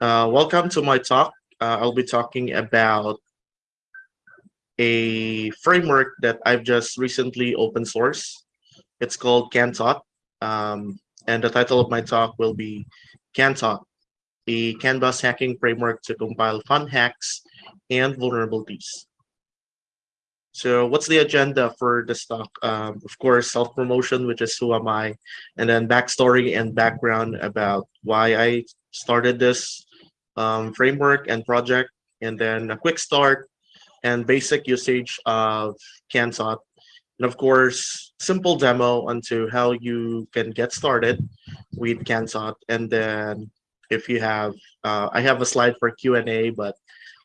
Uh, welcome to my talk. Uh, I'll be talking about a framework that I've just recently open source. It's called CanTaught, um, and the title of my talk will be CanTaught, a Canvas hacking framework to compile fun hacks and vulnerabilities. So what's the agenda for this talk? Um, of course, self-promotion, which is who am I, and then backstory and background about why I started this um, framework and project, and then a quick start and basic usage of CanTaught. And of course, simple demo onto how you can get started with CanTaught. And then if you have, uh, I have a slide for Q&A, but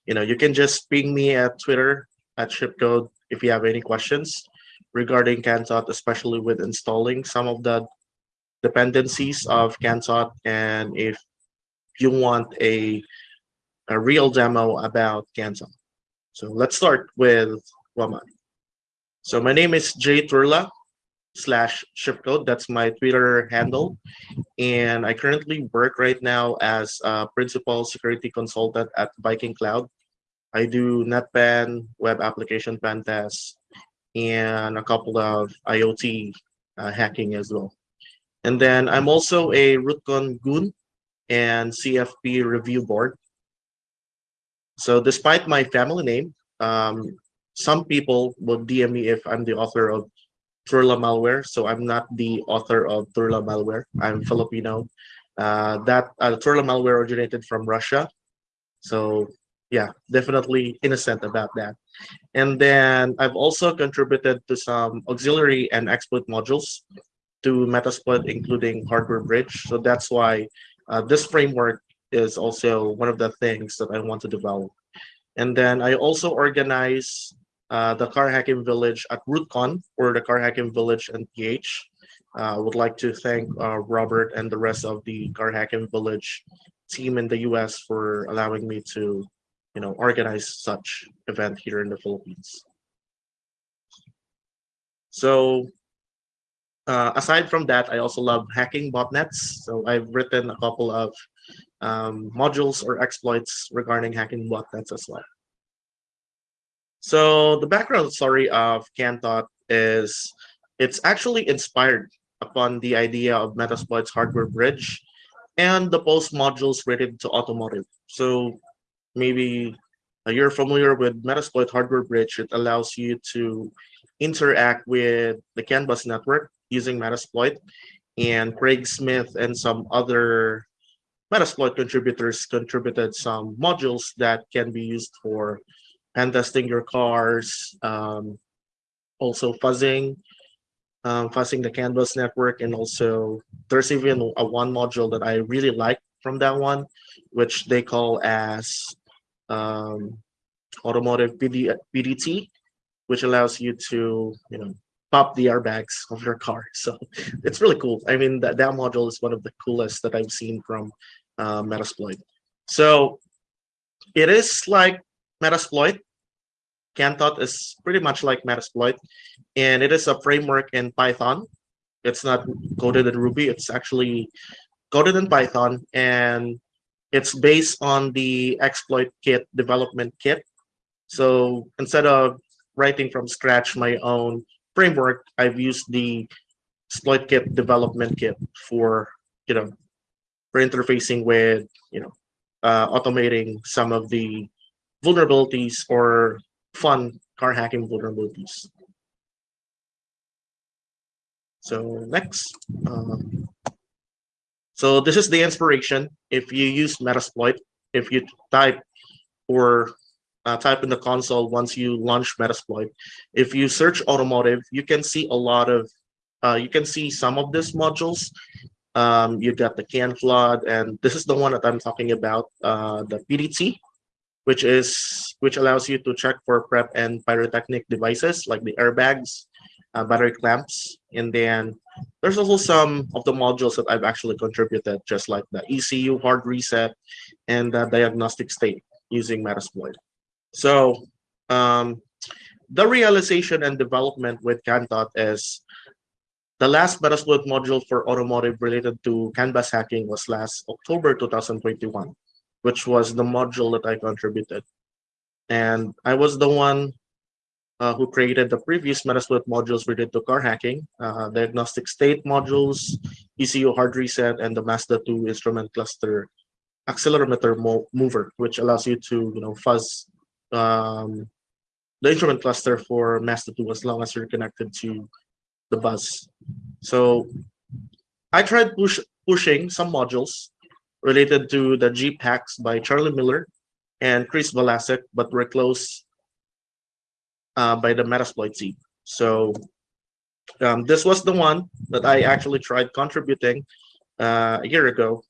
you know, you can just ping me at Twitter at shipcode if you have any questions regarding CanTaught, especially with installing some of the dependencies of CanTaught. And if you want a, a real demo about CanTaught. So let's start with Waman. So my name is Jay Turla slash shipcode. That's my Twitter handle. And I currently work right now as a principal security consultant at Viking Cloud. I do NetBan, web application pen tests, and a couple of IoT uh, hacking as well. And then I'm also a RootCon goon and CFP review board. So despite my family name, um, some people will DM me if I'm the author of Turla malware. So I'm not the author of Turla malware. I'm Filipino. Uh, that uh, malware originated from Russia. So yeah, definitely innocent about that. And then I've also contributed to some auxiliary and exploit modules to Metasploit, including Hardware Bridge. So that's why uh, this framework is also one of the things that I want to develop. And then I also organize uh, the Car Hacking Village at RootCon or the Car Hacking Village and PH. Uh, I would like to thank uh, Robert and the rest of the Car Hacking Village team in the US for allowing me to you know, organize such event here in the Philippines. So uh, aside from that, I also love hacking botnets. So I've written a couple of um, modules or exploits regarding hacking botnets as well. So the background story of CanTaught is it's actually inspired upon the idea of Metasploit's hardware bridge and the post modules related to automotive. So maybe you're familiar with Metasploit hardware bridge. It allows you to interact with the CAN bus network using Metasploit. And Craig Smith and some other Metasploit contributors contributed some modules that can be used for pen testing your cars, um, also fuzzing, um, fuzzing the Canvas network, and also there's even a one module that I really like from that one, which they call as um, automotive PD, PDT, which allows you to, you know, pop the airbags of your car. So it's really cool. I mean, that, that module is one of the coolest that I've seen from uh, Metasploit. So it is like Metasploit. CanTaught is pretty much like Metasploit, and it is a framework in Python. It's not coded in Ruby. It's actually coded in Python, and it's based on the exploit kit development kit. So instead of writing from scratch my own framework, I've used the exploit kit development kit for, you know, for interfacing with, you know, uh, automating some of the vulnerabilities or fun car hacking vulnerabilities. So next, um, so this is the inspiration. If you use Metasploit, if you type or uh, type in the console once you launch Metasploit, if you search automotive, you can see a lot of, uh, you can see some of these modules. Um, you got the CAN flood, and this is the one that I'm talking about, uh, the PDT, which is which allows you to check for prep and pyrotechnic devices like the airbags, uh, battery clamps, and then there's also some of the modules that I've actually contributed, just like the ECU hard reset and the diagnostic state using Metasploit. So um, the realization and development with CanTaught is the last Metasploit module for automotive related to canvas hacking was last October 2021, which was the module that I contributed. And I was the one uh, who created the previous Metasploit modules related to car hacking, uh, diagnostic state modules, ECU hard reset, and the Mazda 2 instrument cluster accelerometer mo mover, which allows you to you know fuzz um, the instrument cluster for Mazda 2 as long as you're connected to the bus. So I tried push, pushing some modules related to the Jeep hacks by Charlie Miller and Chris Valasek, but were closed uh, by the Metasploit team. So um, this was the one that I actually tried contributing uh, a year ago.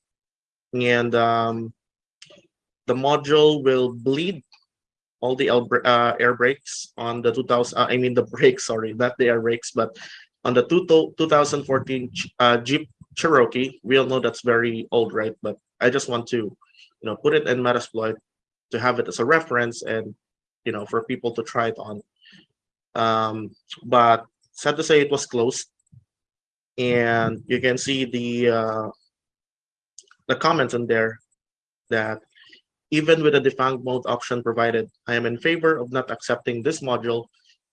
And um, the module will bleed all the uh, air brakes on the 2000, uh, I mean the brakes, sorry, not the air brakes, but on the two, 2014 uh, Jeep Cherokee, we all know that's very old, right? But I just want to, you know, put it in Metasploit to have it as a reference and, you know, for people to try it on. Um, but sad to say it was closed. And you can see the uh, the comments in there that even with the defang mode option provided, I am in favor of not accepting this module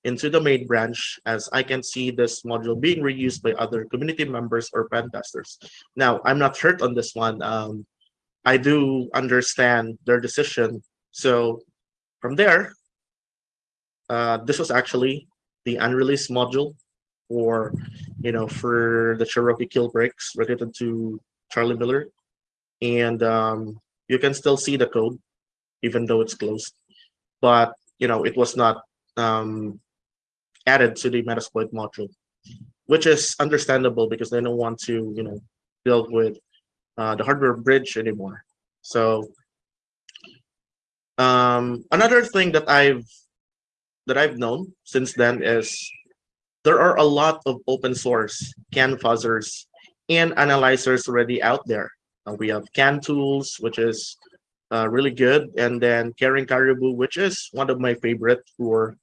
into the main branch as I can see this module being reused by other community members or pen testers. Now, I'm not hurt on this one. Um, I do understand their decision. So from there, uh, this was actually the unreleased module for, you know, for the Cherokee kill breaks related to Charlie Miller. And um, you can still see the code, even though it's closed. But, you know, it was not um, added to the Metasploit module, which is understandable because they don't want to, you know, deal with uh, the hardware bridge anymore. So um, another thing that I've that I've known since then is there are a lot of open source CAN fuzzers and analyzers already out there. We have CAN tools, which is uh, really good, and then Caring Caribou, which is one of my favorite for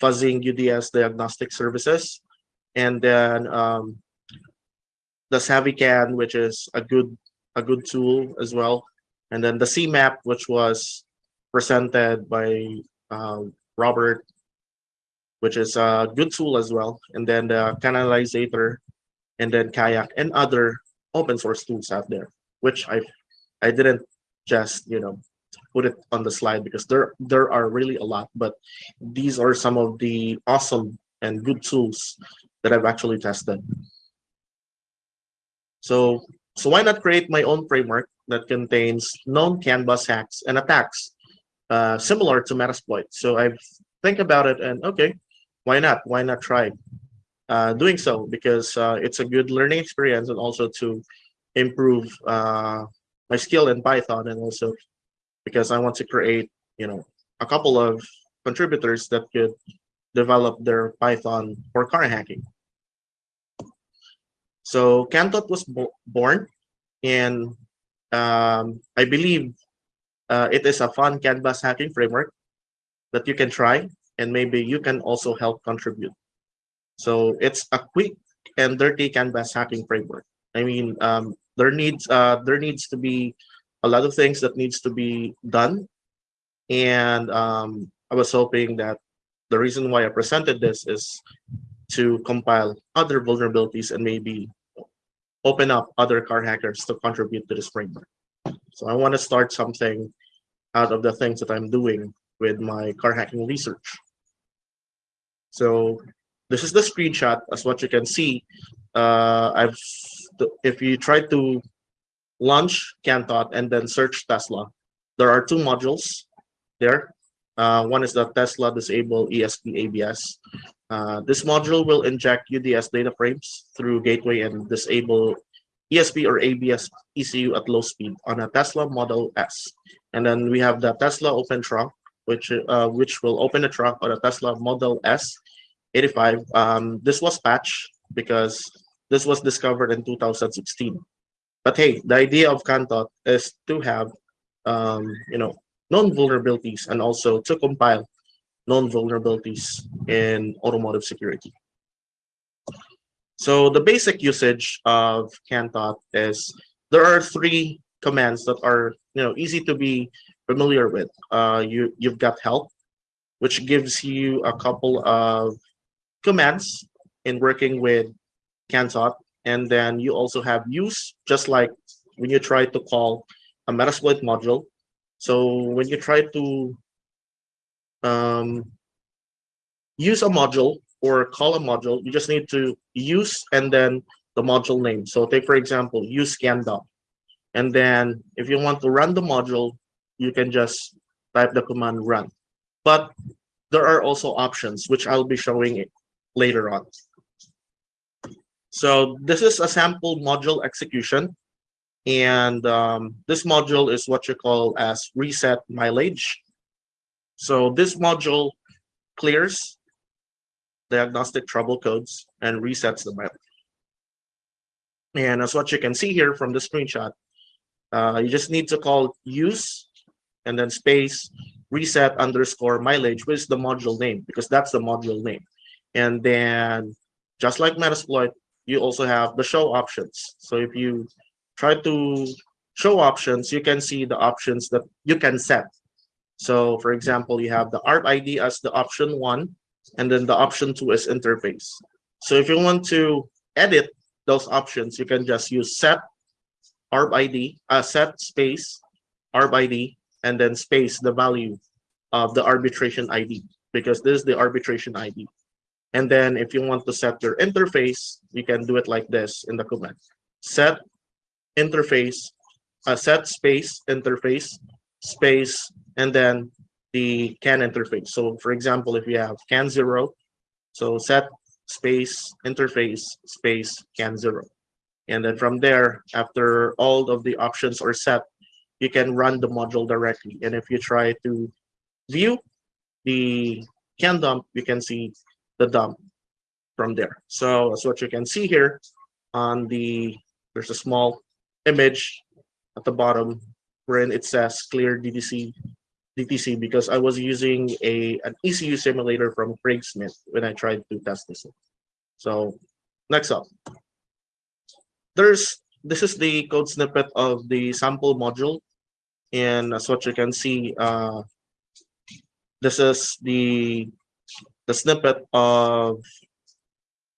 fuzzing UDS diagnostic services. And then um, the SavvyCAN, which is a good a good tool as well. And then the CMAP, which was presented by uh, Robert, which is a good tool as well. And then the Canalizator, and then Kayak, and other open source tools out there, which I I didn't just you know put it on the slide because there there are really a lot but these are some of the awesome and good tools that I've actually tested. So so why not create my own framework that contains known CAN bus hacks and attacks uh, similar to Metasploit? So I think about it and okay why not? Why not try uh, doing so? Because uh, it's a good learning experience and also to improve uh, my skill in Python and also because I want to create, you know, a couple of contributors that could develop their Python for car hacking. So Cantot was bo born and um, I believe uh, it is a fun CAN bus hacking framework that you can try and maybe you can also help contribute. So it's a quick and dirty CAN bus hacking framework. I mean, um, there needs uh, there needs to be a lot of things that needs to be done. And um, I was hoping that the reason why I presented this is to compile other vulnerabilities and maybe open up other car hackers to contribute to this framework. So I want to start something out of the things that I'm doing with my car hacking research. So this is the screenshot as what you can see. Uh, I've if you try to launch Cantot and then search Tesla. There are two modules there. Uh, one is the Tesla Disable ESP ABS. Uh, this module will inject UDS data frames through gateway and disable ESP or ABS ECU at low speed on a Tesla Model S. And then we have the Tesla Open Trunk, which uh, which will open the trunk on a Tesla Model S 85. Um, this was patched because this was discovered in 2016. But hey, the idea of Cantot is to have, um, you know, known vulnerabilities and also to compile known vulnerabilities in automotive security. So the basic usage of Cantot is there are three commands that are you know easy to be familiar with. Uh, you you've got help, which gives you a couple of commands in working with CanTOT, and then you also have use, just like when you try to call a Metasploit module. So when you try to um, use a module or call a module, you just need to use and then the module name. So take, for example, use scan.dump. And then if you want to run the module, you can just type the command run. But there are also options, which I'll be showing later on. So this is a sample module execution. And um, this module is what you call as reset mileage. So this module clears diagnostic trouble codes and resets the mileage. And as what you can see here from the screenshot, uh, you just need to call use and then space reset underscore mileage, which is the module name, because that's the module name. And then just like Metasploit, you also have the show options. So if you try to show options, you can see the options that you can set. So for example, you have the ARP ID as the option one, and then the option two is interface. So if you want to edit those options, you can just use set ARP ID, uh, set space ARP ID, and then space the value of the arbitration ID because this is the arbitration ID. And then if you want to set your interface, you can do it like this in the command. Set interface, uh, set space interface, space, and then the CAN interface. So for example, if you have CAN zero, so set space interface space CAN zero. And then from there, after all of the options are set, you can run the module directly. And if you try to view the CAN dump, you can see the dump from there. So that's what you can see here on the, there's a small image at the bottom wherein it says clear DTC DTC because I was using a an ECU simulator from Craig Smith when I tried to test this. So next up, there's this is the code snippet of the sample module, and as what you can see, uh, this is the the snippet of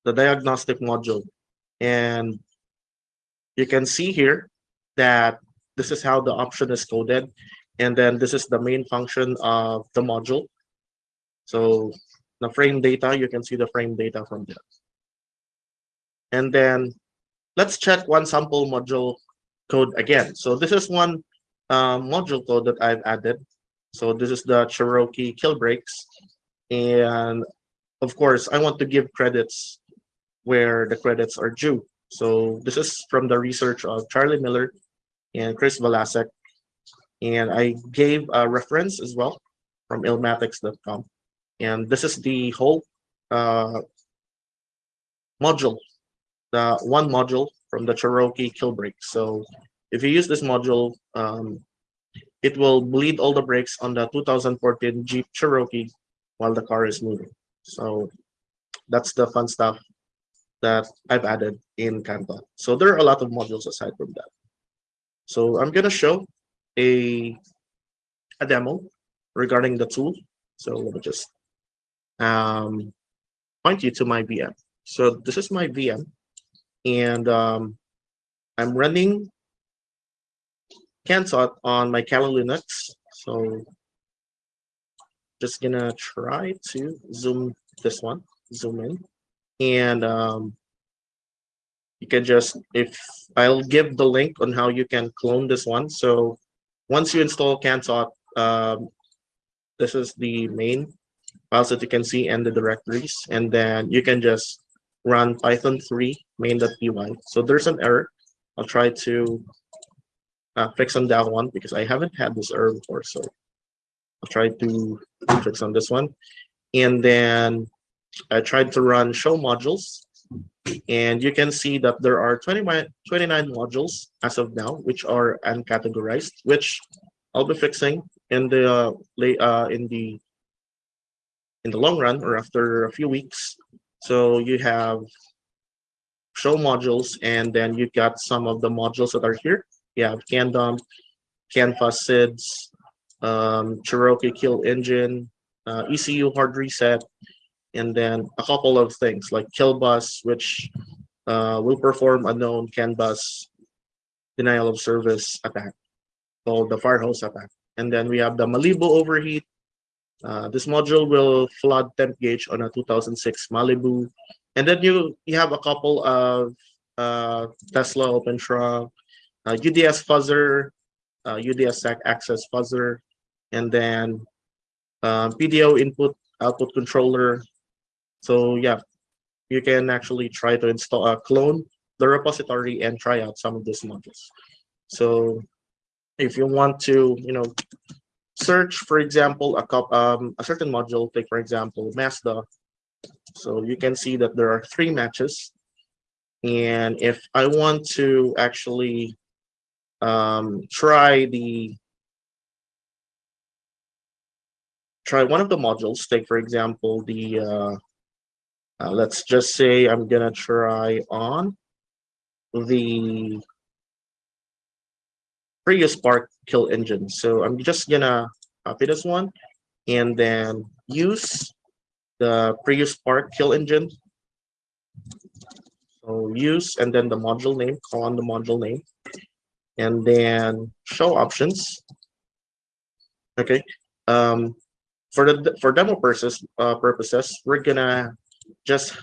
the diagnostic module, and you can see here that this is how the option is coded. And then this is the main function of the module. So the frame data you can see the frame data from there. And then let's check one sample module code again. So this is one uh, module code that i've added. So this is the cherokee kill breaks and of course i want to give credits where the credits are due so this is from the research of charlie miller and chris Valasek and I gave a reference as well from illmatics.com. And this is the whole uh, module, the one module from the Cherokee kill brake. So if you use this module, um, it will bleed all the brakes on the 2014 Jeep Cherokee while the car is moving. So that's the fun stuff that I've added in CanTOT. So there are a lot of modules aside from that. So I'm going to show a, a demo regarding the tool. So let me just um, point you to my VM. So this is my VM, and um, I'm running CanTOT on my Kali Linux. So just gonna try to zoom this one, zoom in, and um, you can just if I'll give the link on how you can clone this one. So once you install CanTOT, um, this is the main files that you can see and the directories, and then you can just run python 3 main.py. So there's an error. I'll try to uh, fix on that one because I haven't had this error before. So I'll try to fix on this one. And then I tried to run show modules and you can see that there are 29, 29 modules as of now, which are uncategorized, which I'll be fixing in the uh, uh, in the in the long run or after a few weeks. So you have show modules, and then you got some of the modules that are here. you have CAN dump, CAN SIDS, um, Cherokee kill engine, uh, ECU hard reset, and then a couple of things like kill bus, which uh, will perform a known CAN bus denial of service attack called the fire hose attack. And then we have the Malibu overheat. Uh, this module will flood temp gauge on a 2006 Malibu. And then you, you have a couple of uh, Tesla Open Trunk, uh, UDS fuzzer, uh, UDS SAC access fuzzer, and then um, PDO input output controller. So yeah, you can actually try to install a uh, clone the repository and try out some of these modules. So if you want to, you know, search, for example, a, um, a certain module, take for example, Mazda. So you can see that there are three matches. And if I want to actually um, try the try one of the modules, take for example the uh, uh, let's just say I'm gonna try on the Prius Spark kill engine. So I'm just gonna copy this one and then use the Prius Spark kill engine. So use and then the module name, call on the module name, and then show options. Okay. Um, for the for demo purposes, uh, purposes, we're gonna just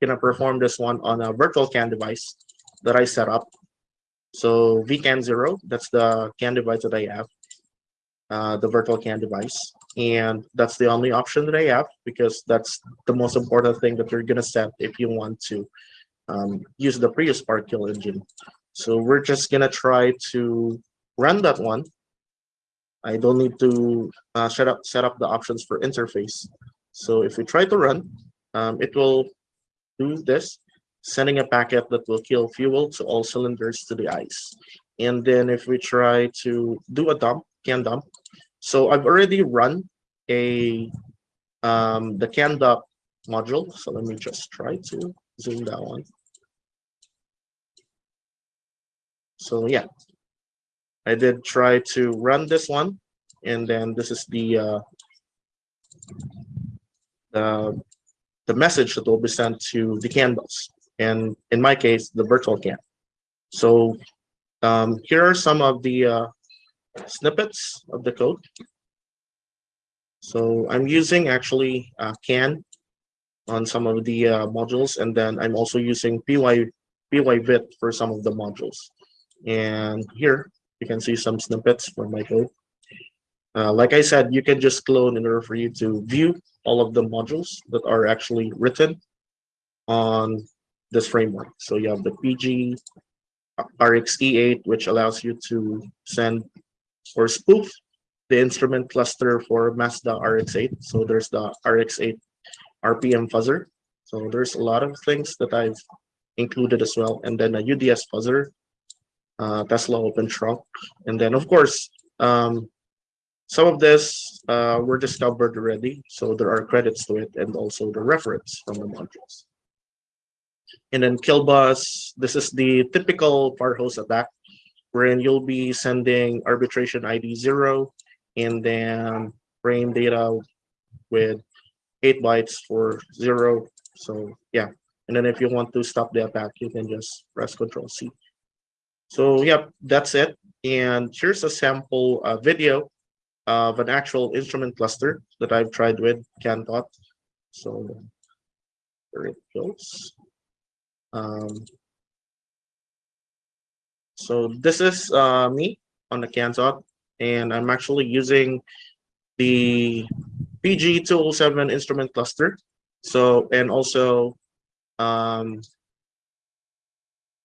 gonna perform this one on a virtual CAN device that I set up. So VCAN zero, that's the CAN device that I have, uh, the virtual CAN device. And that's the only option that I have because that's the most important thing that you're gonna set if you want to um, use the Prius Spark Kill engine. So we're just gonna try to run that one. I don't need to uh, set up set up the options for interface. So if we try to run, um, it will do this sending a packet that will kill fuel to all cylinders to the ice. And then if we try to do a dump, can dump. So I've already run a um, the can dump module. So let me just try to zoom that one. So yeah, I did try to run this one. And then this is the uh, the the message that will be sent to the CAN bus and in my case, the virtual CAN. So um, here are some of the uh, snippets of the code. So I'm using actually uh, CAN on some of the uh, modules, and then I'm also using PY PYVit for some of the modules. And here you can see some snippets from my code. Uh, like I said, you can just clone in order for you to view all of the modules that are actually written on this framework. So you have the PG RxE8, which allows you to send or spoof the instrument cluster for Mazda RX8. So there's the RX8 RPM fuzzer. So there's a lot of things that I've included as well. And then a UDS fuzzer, uh, Tesla Open Trunk. And then of course, um, some of this uh, were discovered already. So there are credits to it and also the reference from the modules. And then kill bus, this is the typical fire hose attack, wherein you'll be sending arbitration ID zero and then frame data with eight bytes for zero. So yeah, and then if you want to stop the attack, you can just press Control C. So yeah, that's it. And here's a sample uh, video of an actual instrument cluster that I've tried with CanTOT. So there it goes. Um, so this is uh, me on the CanTOT, and I'm actually using the PG207 instrument cluster. So, and also um,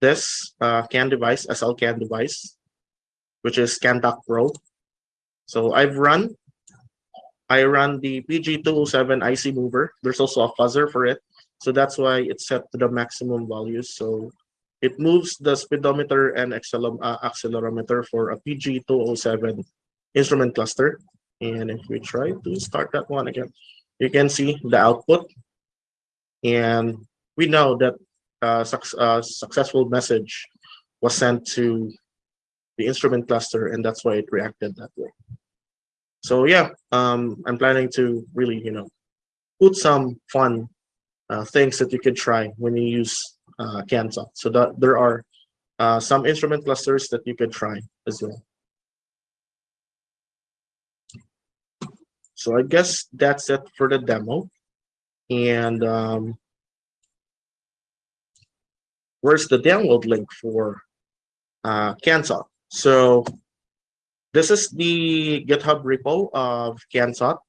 this uh, CAN device, SL CAN device, which is CanTOC Pro. So I've run, I run the PG207 IC mover. There's also a fuzzer for it. So that's why it's set to the maximum values. So it moves the speedometer and uh, accelerometer for a PG207 instrument cluster. And if we try to start that one again, you can see the output. And we know that uh, su uh, successful message was sent to the instrument cluster, and that's why it reacted that way. So yeah, um, I'm planning to really, you know, put some fun uh, things that you can try when you use uh, CanTalk. So that there are uh, some instrument clusters that you can try as well. So I guess that's it for the demo. And um, where's the download link for uh? So this is the GitHub repo of CanTalk.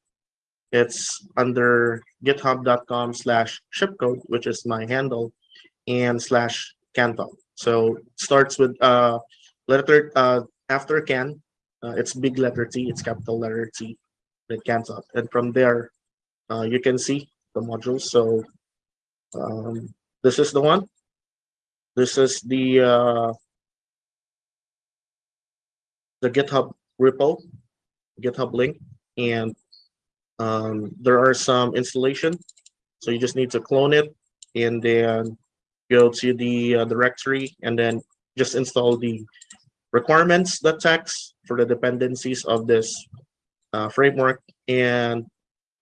It's under github.com slash shipcode, which is my handle, and slash CanTalk. So it starts with uh, letter uh, after can, uh, it's big letter T, it's capital letter T, it CanTalk. And from there, uh, you can see the modules. So um, this is the one. This is the uh, the GitHub repo, GitHub link, and um, there are some installation. So you just need to clone it and then go to the uh, directory and then just install the requirements.txt for the dependencies of this uh, framework. And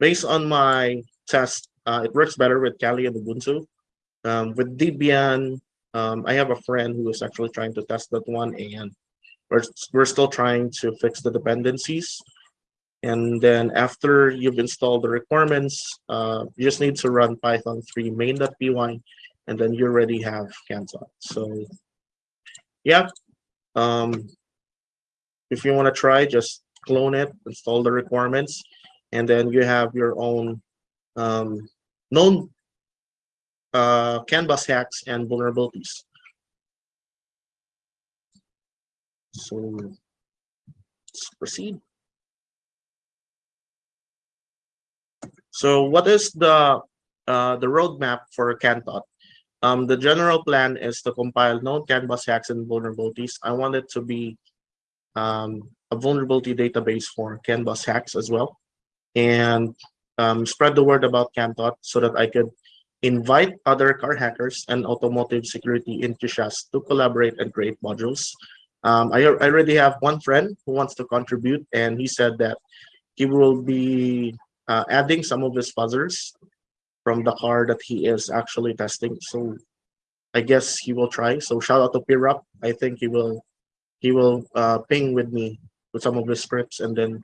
based on my test, uh, it works better with Kali and Ubuntu. Um, with Debian, um, I have a friend who is actually trying to test that one and we're, we're still trying to fix the dependencies. And then after you've installed the requirements, uh, you just need to run Python 3 main.py, and then you already have CanTalk. So yeah, um, if you want to try, just clone it, install the requirements, and then you have your own um, known uh, CAN bus hacks and vulnerabilities. So let's proceed. So what is the uh, the roadmap for CanTalk? Um, the general plan is to compile known canvas hacks and vulnerabilities. I want it to be um, a vulnerability database for canvas hacks as well, and um, spread the word about CanTalk so that I could invite other car hackers and automotive security enthusiasts to collaborate and create modules um, I, I already have one friend who wants to contribute, and he said that he will be uh, adding some of his fuzzers from the car that he is actually testing. So I guess he will try. So shout out to Pirup. I think he will he will uh, ping with me with some of his scripts, and then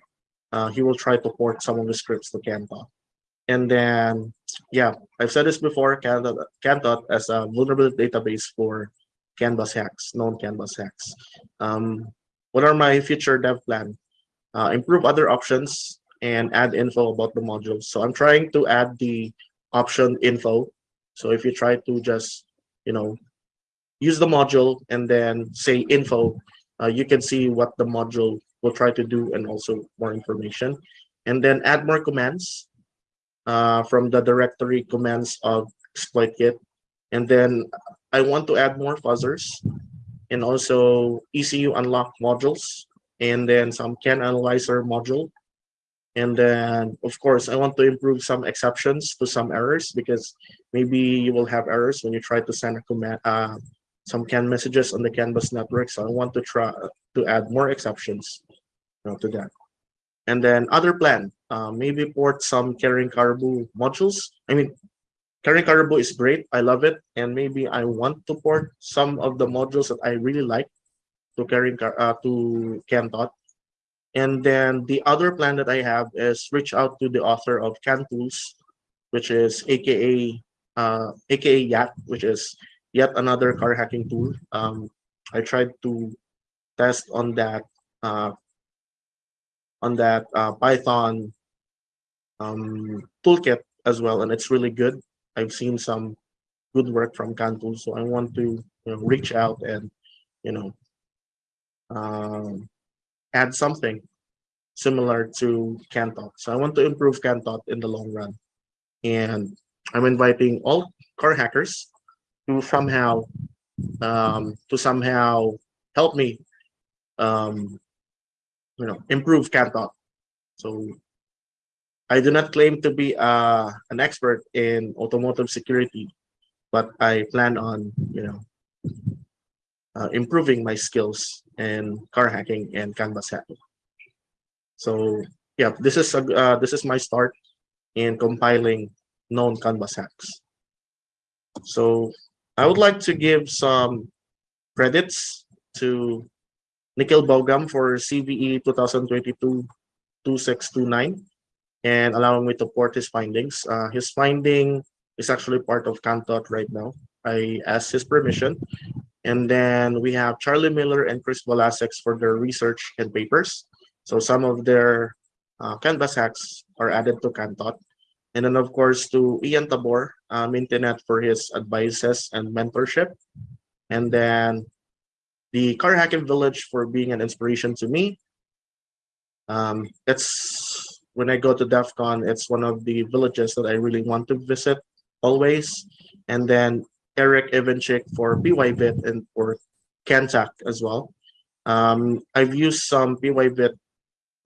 uh, he will try to port some of the scripts to CanTalk. And then, yeah, I've said this before, CanTalk as a vulnerability database for Canvas hacks, known Canvas hacks. Um, what are my future dev plan? Uh, improve other options and add info about the modules. So I'm trying to add the option info. So if you try to just, you know, use the module and then say info, uh, you can see what the module will try to do and also more information. And then add more commands uh, from the directory commands of exploitkit. And then I want to add more fuzzers and also ECU unlock modules and then some CAN analyzer module. And then, of course, I want to improve some exceptions to some errors because maybe you will have errors when you try to send a command, uh, some CAN messages on the CAN bus network. So I want to try to add more exceptions you know, to that. And then other plan, uh, maybe port some Kering Caribou modules. I mean, Kering Caribou is great. I love it. And maybe I want to port some of the modules that I really like to Kering uh, to CanTalk. And then the other plan that I have is reach out to the author of CanTools, which is AKA uh, AKA Yat, which is yet another car hacking tool. Um, I tried to test on that uh, on that uh, Python um, toolkit as well, and it's really good. I've seen some good work from CanTools, so I want to you know, reach out and you know um, add something similar to CanTalk. So I want to improve CanTalk in the long run, and I'm inviting all car hackers to somehow um, to somehow help me um, you know improve CanTalk. So I do not claim to be uh, an expert in automotive security, but I plan on, you know, uh, improving my skills in car hacking and canvas hacking. So yeah, this is a, uh, this is my start in compiling known canvas hacks. So I would like to give some credits to Nikhil Bogam for CVE 2022-2629 and allowing me to port his findings. Uh, his finding is actually part of Cantot right now. I asked his permission. And then we have Charlie Miller and Chris Volasex for their research and papers. So some of their uh, Canvas hacks are added to Cantot. And then of course to Ian Tabor, um, Internet for his advices and mentorship. And then the Car Hacking Village for being an inspiration to me. Um, it's when I go to DEF CON, it's one of the villages that I really want to visit always. And then Eric Ivanchik for PYBit and for Kantak as well. Um, I've used some PYBit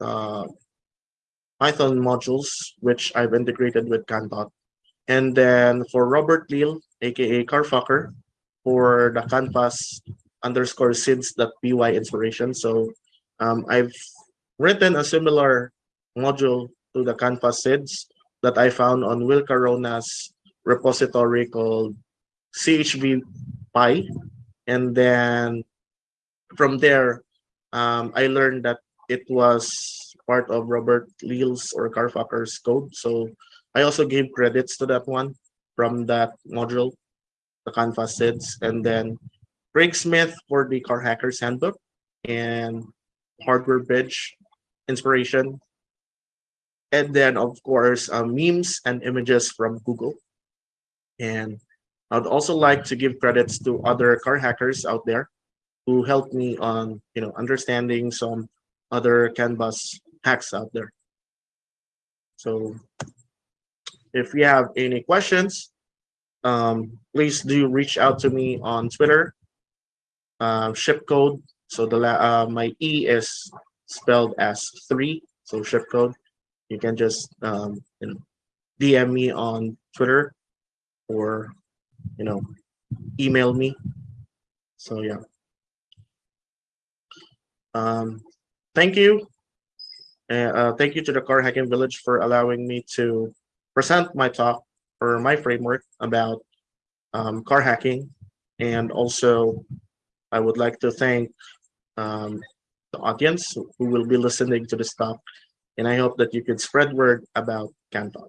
uh, Python modules, which I've integrated with Cantot. And then for Robert Leal, aka Carfucker, for the canvas underscore since that py inspiration. So um, I've written a similar module to the canvas SIDS that I found on Will Carona's repository called CHV Pi. And then from there, um, I learned that it was part of Robert Leal's or Carfucker's code. So I also gave credits to that one from that module, the Canvas SIDS. And then Craig Smith for the Car Hacker's Handbook and Hardware Bridge inspiration. And then, of course, uh, memes and images from Google. And I'd also like to give credits to other car hackers out there who helped me on, you know, understanding some other Canvas hacks out there. So if you have any questions, um, please do reach out to me on Twitter, uh, ship code. So the uh, my E is spelled as three, so ship code. You can just um, you know, DM me on Twitter or you know, email me. So yeah. Um, thank you. Uh, thank you to the Car Hacking Village for allowing me to present my talk or my framework about um, car hacking. And also, I would like to thank um, the audience who will be listening to this talk. And I hope that you can spread word about Cantot.